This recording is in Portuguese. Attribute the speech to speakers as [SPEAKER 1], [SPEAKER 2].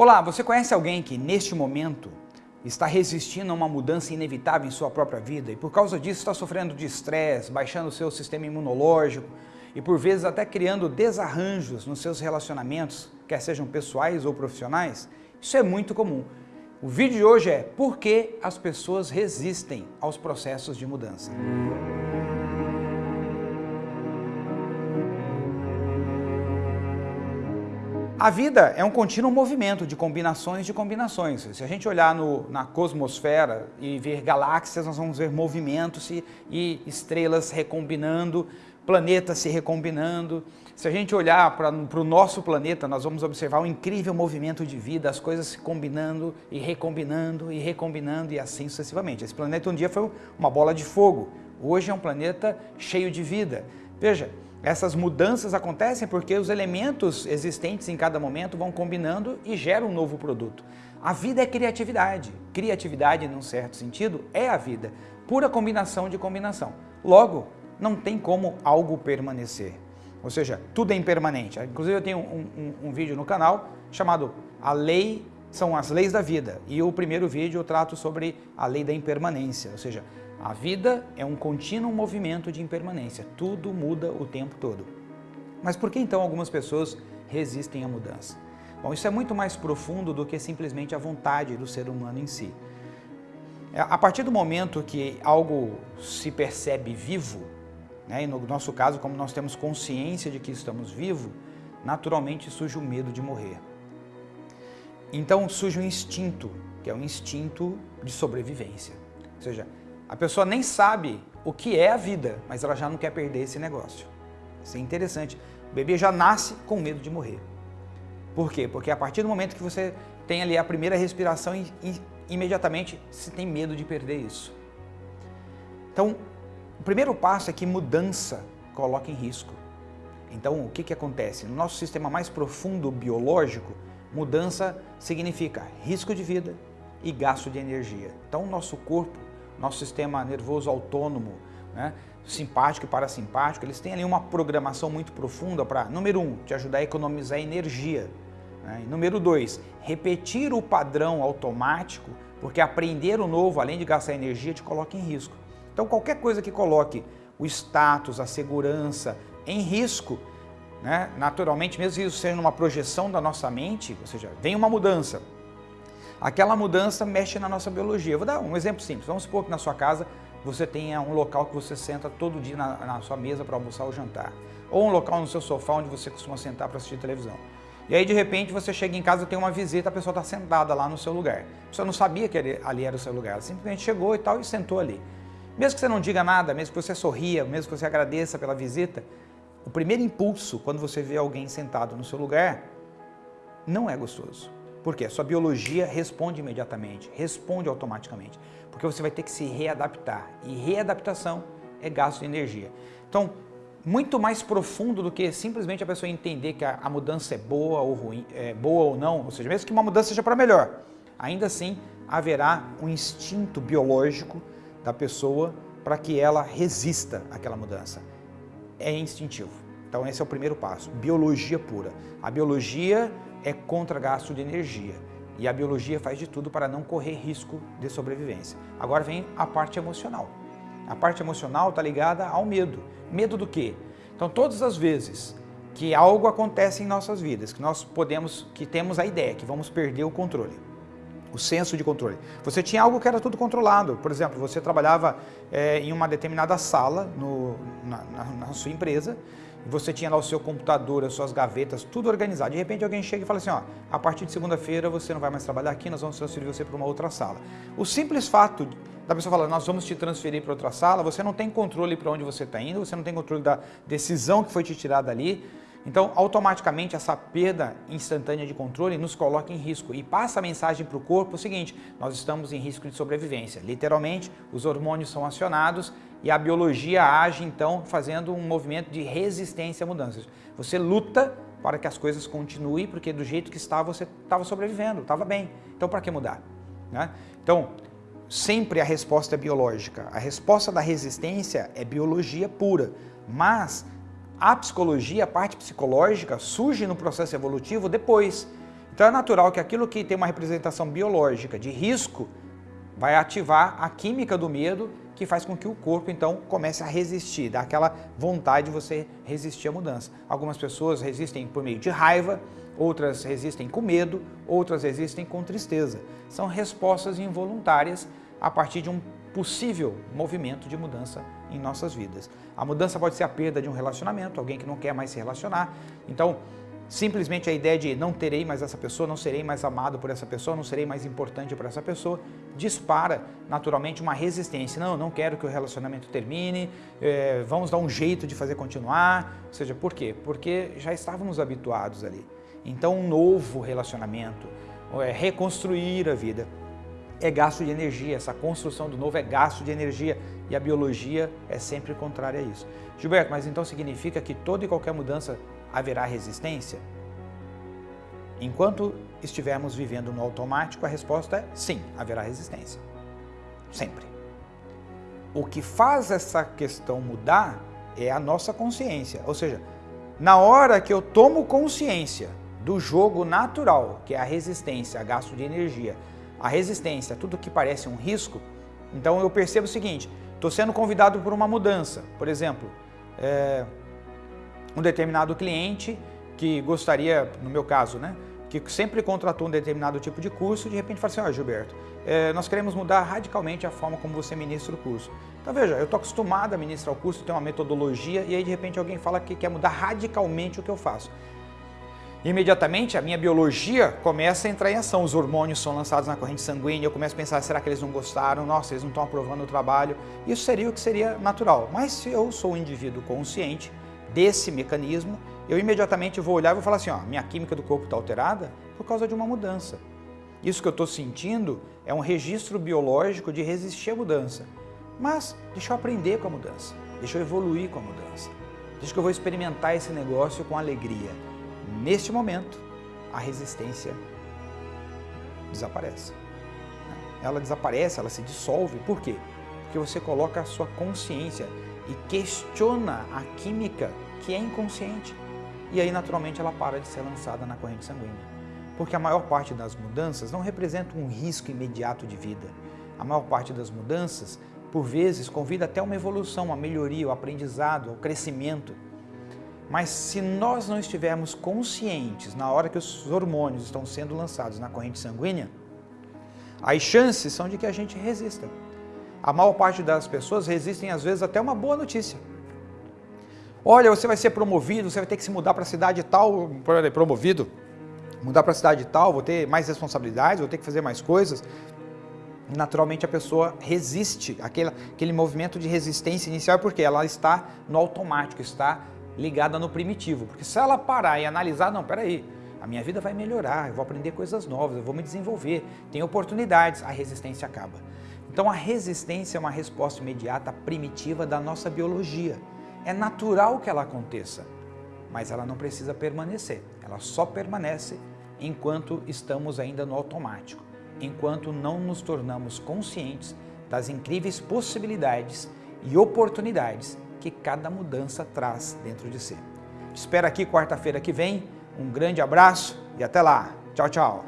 [SPEAKER 1] Olá, você conhece alguém que neste momento está resistindo a uma mudança inevitável em sua própria vida e por causa disso está sofrendo de estresse, baixando seu sistema imunológico e por vezes até criando desarranjos nos seus relacionamentos, quer sejam pessoais ou profissionais? Isso é muito comum. O vídeo de hoje é por que as pessoas resistem aos processos de mudança. A vida é um contínuo movimento de combinações de combinações. Se a gente olhar no, na cosmosfera e ver galáxias, nós vamos ver movimentos e, e estrelas recombinando, planetas se recombinando. Se a gente olhar para o nosso planeta, nós vamos observar um incrível movimento de vida, as coisas se combinando e recombinando e recombinando e assim sucessivamente. Esse planeta um dia foi uma bola de fogo, hoje é um planeta cheio de vida. Veja, essas mudanças acontecem porque os elementos existentes em cada momento vão combinando e geram um novo produto. A vida é criatividade. Criatividade, num certo sentido, é a vida. Pura combinação de combinação. Logo, não tem como algo permanecer. Ou seja, tudo é impermanente. Inclusive eu tenho um, um, um vídeo no canal chamado A Lei são as leis da vida. E o primeiro vídeo eu trato sobre a lei da impermanência, ou seja, a vida é um contínuo movimento de impermanência, tudo muda o tempo todo. Mas por que então algumas pessoas resistem à mudança? Bom, isso é muito mais profundo do que simplesmente a vontade do ser humano em si. É, a partir do momento que algo se percebe vivo, né, e no nosso caso, como nós temos consciência de que estamos vivos, naturalmente surge o medo de morrer. Então surge um instinto, que é um instinto de sobrevivência. Ou seja, a pessoa nem sabe o que é a vida, mas ela já não quer perder esse negócio. Isso é interessante. O bebê já nasce com medo de morrer. Por quê? Porque a partir do momento que você tem ali a primeira respiração, imediatamente você tem medo de perder isso. Então, o primeiro passo é que mudança coloca em risco. Então, o que, que acontece? No nosso sistema mais profundo biológico, mudança significa risco de vida e gasto de energia. Então, o nosso corpo nosso sistema nervoso autônomo, né, simpático e parasimpático, eles têm ali uma programação muito profunda para, número um, te ajudar a economizar energia. Né, número dois, repetir o padrão automático, porque aprender o novo, além de gastar energia, te coloca em risco. Então qualquer coisa que coloque o status, a segurança em risco, né, naturalmente, mesmo isso seja uma projeção da nossa mente, ou seja, vem uma mudança, aquela mudança mexe na nossa biologia. Vou dar um exemplo simples. Vamos supor que na sua casa você tenha um local que você senta todo dia na, na sua mesa para almoçar ou jantar. Ou um local no seu sofá onde você costuma sentar para assistir televisão. E aí, de repente, você chega em casa, tem uma visita, a pessoa está sentada lá no seu lugar. Você não sabia que ali era o seu lugar, ela simplesmente chegou e tal e sentou ali. Mesmo que você não diga nada, mesmo que você sorria, mesmo que você agradeça pela visita, o primeiro impulso, quando você vê alguém sentado no seu lugar, não é gostoso. Por quê? Sua biologia responde imediatamente, responde automaticamente, porque você vai ter que se readaptar e readaptação é gasto de energia. Então, muito mais profundo do que simplesmente a pessoa entender que a, a mudança é boa ou ruim, é boa ou não, ou seja, mesmo que uma mudança seja para melhor, ainda assim haverá um instinto biológico da pessoa para que ela resista àquela mudança. É instintivo. Então esse é o primeiro passo, biologia pura. A biologia é contra gasto de energia. E a biologia faz de tudo para não correr risco de sobrevivência. Agora vem a parte emocional. A parte emocional está ligada ao medo. Medo do quê? Então todas as vezes que algo acontece em nossas vidas, que nós podemos, que temos a ideia que vamos perder o controle, o senso de controle. Você tinha algo que era tudo controlado. Por exemplo, você trabalhava é, em uma determinada sala no, na, na, na sua empresa você tinha lá o seu computador, as suas gavetas, tudo organizado. De repente alguém chega e fala assim, ó, a partir de segunda-feira você não vai mais trabalhar aqui, nós vamos transferir você para uma outra sala. O simples fato da pessoa falar, nós vamos te transferir para outra sala, você não tem controle para onde você está indo, você não tem controle da decisão que foi te tirada ali, então, automaticamente, essa perda instantânea de controle nos coloca em risco e passa a mensagem para o corpo o seguinte, nós estamos em risco de sobrevivência. Literalmente, os hormônios são acionados e a biologia age, então, fazendo um movimento de resistência a mudanças. Você luta para que as coisas continuem, porque do jeito que estava, você estava sobrevivendo, estava bem. Então, para que mudar? Né? Então, sempre a resposta é biológica. A resposta da resistência é biologia pura, mas a psicologia, a parte psicológica, surge no processo evolutivo depois. Então é natural que aquilo que tem uma representação biológica de risco vai ativar a química do medo que faz com que o corpo então comece a resistir, dá aquela vontade de você resistir à mudança. Algumas pessoas resistem por meio de raiva, outras resistem com medo, outras resistem com tristeza. São respostas involuntárias a partir de um possível movimento de mudança em nossas vidas. A mudança pode ser a perda de um relacionamento, alguém que não quer mais se relacionar. Então, simplesmente a ideia de não terei mais essa pessoa, não serei mais amado por essa pessoa, não serei mais importante para essa pessoa, dispara naturalmente uma resistência. Não, não quero que o relacionamento termine, é, vamos dar um jeito de fazer continuar. Ou seja, por quê? Porque já estávamos habituados ali. Então, um novo relacionamento, é, reconstruir a vida, é gasto de energia, essa construção do novo é gasto de energia e a biologia é sempre contrária a isso. Gilberto, mas então significa que toda e qualquer mudança haverá resistência? Enquanto estivermos vivendo no automático, a resposta é sim, haverá resistência. Sempre. O que faz essa questão mudar é a nossa consciência, ou seja, na hora que eu tomo consciência do jogo natural, que é a resistência, a gasto de energia, a resistência, tudo que parece um risco, então eu percebo o seguinte, estou sendo convidado por uma mudança, por exemplo, é, um determinado cliente que gostaria, no meu caso, né, que sempre contratou um determinado tipo de curso, de repente fala assim, ó oh, Gilberto, é, nós queremos mudar radicalmente a forma como você ministra o curso. Então veja, eu estou acostumado a ministrar o curso, tem uma metodologia, e aí de repente alguém fala que quer mudar radicalmente o que eu faço imediatamente a minha biologia começa a entrar em ação. Os hormônios são lançados na corrente sanguínea, eu começo a pensar, será que eles não gostaram? Nossa, eles não estão aprovando o trabalho. Isso seria o que seria natural. Mas se eu sou um indivíduo consciente desse mecanismo, eu imediatamente vou olhar e vou falar assim, ó, minha química do corpo está alterada por causa de uma mudança. Isso que eu estou sentindo é um registro biológico de resistir à mudança. Mas deixa eu aprender com a mudança, deixa eu evoluir com a mudança. Deixa que eu vou experimentar esse negócio com alegria Neste momento, a resistência desaparece. Ela desaparece, ela se dissolve. Por quê? Porque você coloca a sua consciência e questiona a química que é inconsciente. E aí, naturalmente, ela para de ser lançada na corrente sanguínea. Porque a maior parte das mudanças não representa um risco imediato de vida. A maior parte das mudanças, por vezes, convida até uma evolução, uma melhoria, o um aprendizado, o um crescimento. Mas se nós não estivermos conscientes na hora que os hormônios estão sendo lançados na corrente sanguínea, as chances são de que a gente resista. A maior parte das pessoas resistem às vezes até uma boa notícia. Olha, você vai ser promovido, você vai ter que se mudar para a cidade tal, promovido, mudar para a cidade tal, vou ter mais responsabilidades, vou ter que fazer mais coisas. Naturalmente a pessoa resiste, aquele, aquele movimento de resistência inicial, porque ela está no automático, está ligada no primitivo, porque se ela parar e analisar, não, peraí, a minha vida vai melhorar, eu vou aprender coisas novas, eu vou me desenvolver, tem oportunidades, a resistência acaba. Então a resistência é uma resposta imediata primitiva da nossa biologia. É natural que ela aconteça, mas ela não precisa permanecer. Ela só permanece enquanto estamos ainda no automático, enquanto não nos tornamos conscientes das incríveis possibilidades e oportunidades que cada mudança traz dentro de si. Te espero aqui quarta-feira que vem. Um grande abraço e até lá. Tchau, tchau.